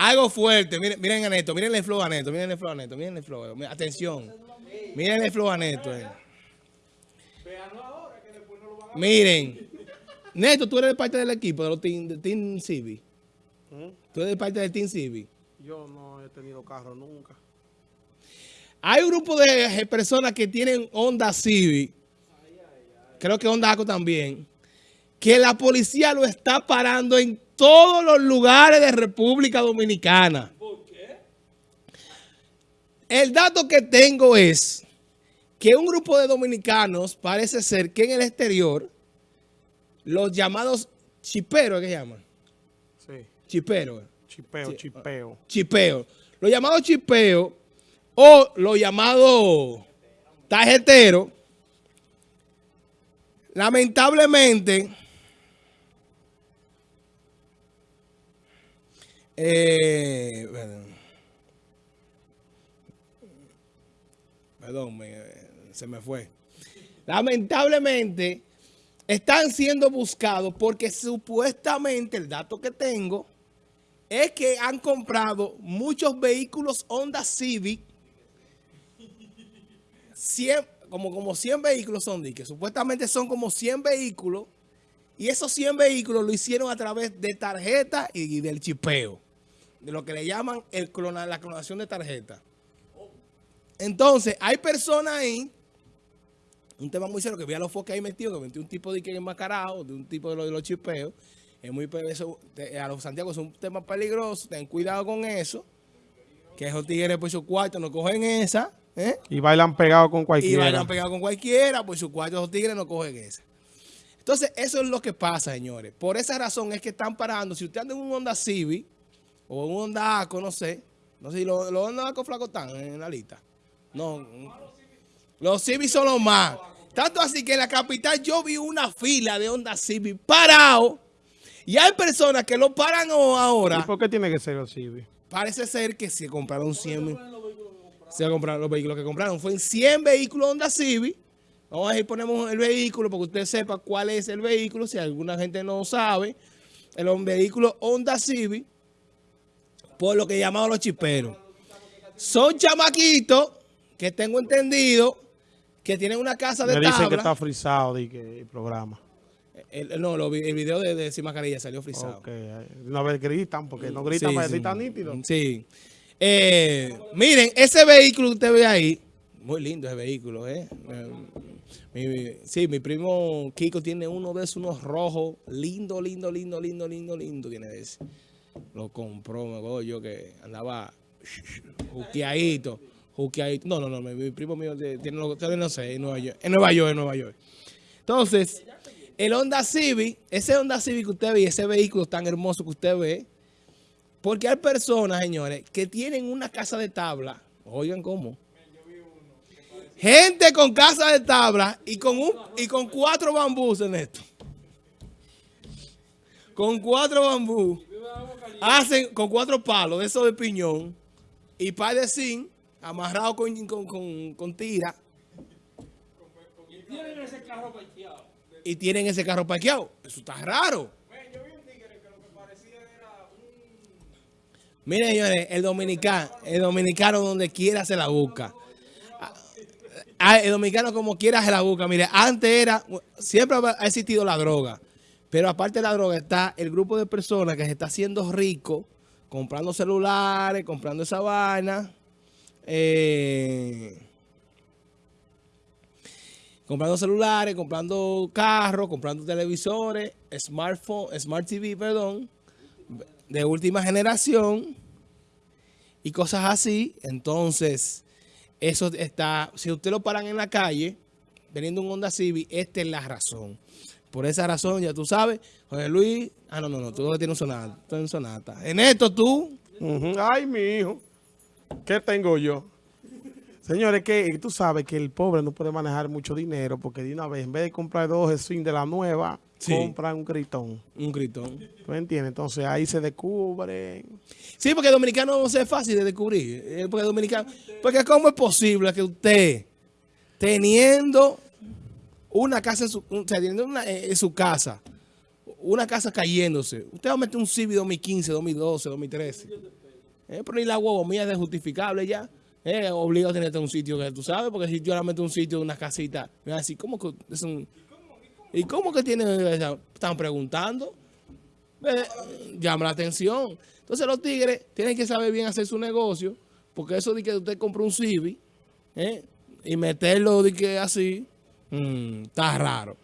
Algo fuerte. Miren, miren a Neto, miren el flow a Neto, miren el flow a Neto, miren el flow. Atención. Miren el flow a Neto. eh. Miren. Neto, tú eres parte del equipo de los Team, de team Civic. Tú eres parte del Team Civic. Yo no he tenido carro nunca. Hay un grupo de personas que tienen Honda Civic, creo que Honda Aco también, que la policía lo está parando en todos los lugares de República Dominicana. ¿Por qué? El dato que tengo es que un grupo de dominicanos parece ser que en el exterior, los llamados chiperos, ¿qué llaman? Sí. Chiperos. Chipeo, chipeo. chipeo. Los llamados chipeos o los llamados tarjeteros, lamentablemente, eh, perdón, se me fue. Lamentablemente, están siendo buscados porque supuestamente el dato que tengo es que han comprado muchos vehículos Honda Civic, 100, como, como 100 vehículos son, que supuestamente son como 100 vehículos, y esos 100 vehículos lo hicieron a través de tarjeta y del chipeo, de lo que le llaman el clona- la clonación de tarjeta. Entonces, hay personas ahí, un tema muy serio, que vi a los foques ahí metidos, que metió un tipo de que enmascarado, de un tipo de, lo- de los chipeos, es muy eso, a los Santiago es un tema peligroso, ten cuidado con eso, que esos tigres por su cuarto no cogen esa, ¿eh? Y bailan pegado con y cualquiera. vayan pegados con cualquiera, por su cuarto esos tigres no cogen esa. Entonces, eso es lo que pasa, señores. Por esa razón es que están parando. Si usted anda en un Honda Civic o un Honda Aco, no sé. No sé si los, los Honda Aco flacos están en la lista. No. Los Civic son los más. Tanto así que en la capital yo vi una fila de Honda Civic parado. Y hay personas que lo paran o- ¿Y ahora. por qué tiene que ser así? Parece ser que se compraron 100 mil- Se compraron los vehículos que compraron. Fue en 100 vehículos Honda Civic. Vamos a ver, ponemos el vehículo para que usted sepa cuál es el vehículo. Si alguna gente no sabe, el vehículo Honda Civic, por lo que llamaban los chiperos. Son chamaquitos que tengo entendido que tienen una casa de Me dicen que tabla. está frisado que el programa. El- no, lo el video de, de Sin Mascarilla salió frisado. Ok. No gritan, porque no gritan Sí, para sí. decir tan nítido. Sí. Eh, miren, ese vehículo que usted ve ahí, muy lindo ese vehículo, ¿eh? Eh, mi- sí, mi primo Kiko tiene uno de esos, unos rojos, lindo, lindo, lindo, lindo, lindo, lindo tiene de ese. Lo compró, me acuerdo yo que andaba juqueadito, juqueadito. No, no, no, mi, primo mío tiene, lo- tiene, no sé, en Nueva York, en Nueva York, en Nueva York. Entonces, el Honda Civic, ese Honda Civic que usted ve, ese vehículo tan hermoso que usted ve, porque hay personas, señores, que tienen una casa de tabla. Oigan cómo. Gente con casa de tabla y con un y con cuatro bambús en esto. Con cuatro bambús. Hacen con cuatro palos de esos de piñón y par de zinc amarrado con, con, con, tira. Y tienen ese carro parqueado. Eso está raro. Miren, señores, el dominicano, el dominicano donde quiera se la busca. Ah, El dominicano como quiera se la busca. Mire, antes era, siempre ha existido la droga. Pero aparte de la droga está el grupo de personas que se está haciendo rico, comprando celulares, comprando esa vaina. eh, comprando celulares, comprando carros, comprando televisores, smartphone, smart TV, perdón, de última generación y cosas así. Entonces, eso está, si usted lo paran en la calle, teniendo un Honda Civic, esta es la razón. Por esa razón, ya tú sabes, José Luis, ah, no, no, no, tú no tienes un sonata, tú un sonata. En esto tú. Ay, mi hijo. ¿Qué tengo yo? Señores, que tú sabes que el pobre no puede manejar mucho dinero porque de una vez, en vez de comprar dos swing de la nueva, Sí. compran un gritón. un gritón. ¿Tú entiendes? Entonces ahí se descubren. Sí, porque el dominicano no es fácil de descubrir. eh, Porque el dominicano, porque cómo es posible que usted, teniendo una casa en su, o sea, teniendo una, eh, en su casa, una casa cayéndose, usted va a meter un Civic 2015, 2012, 2013. Eh, pero ni la huevo mía es justificable ya. Eh, obligado a tenerte un sitio que tú sabes, porque si yo la meto un sitio, una casita, me va a decir, ¿cómo que es un... ¿Y cómo que tiene esa? Están preguntando. Eh, llama la atención. Entonces los tigres tienen que saber bien hacer su negocio, porque eso de que usted compra un Civi, y meterlo de que así, mm, está raro.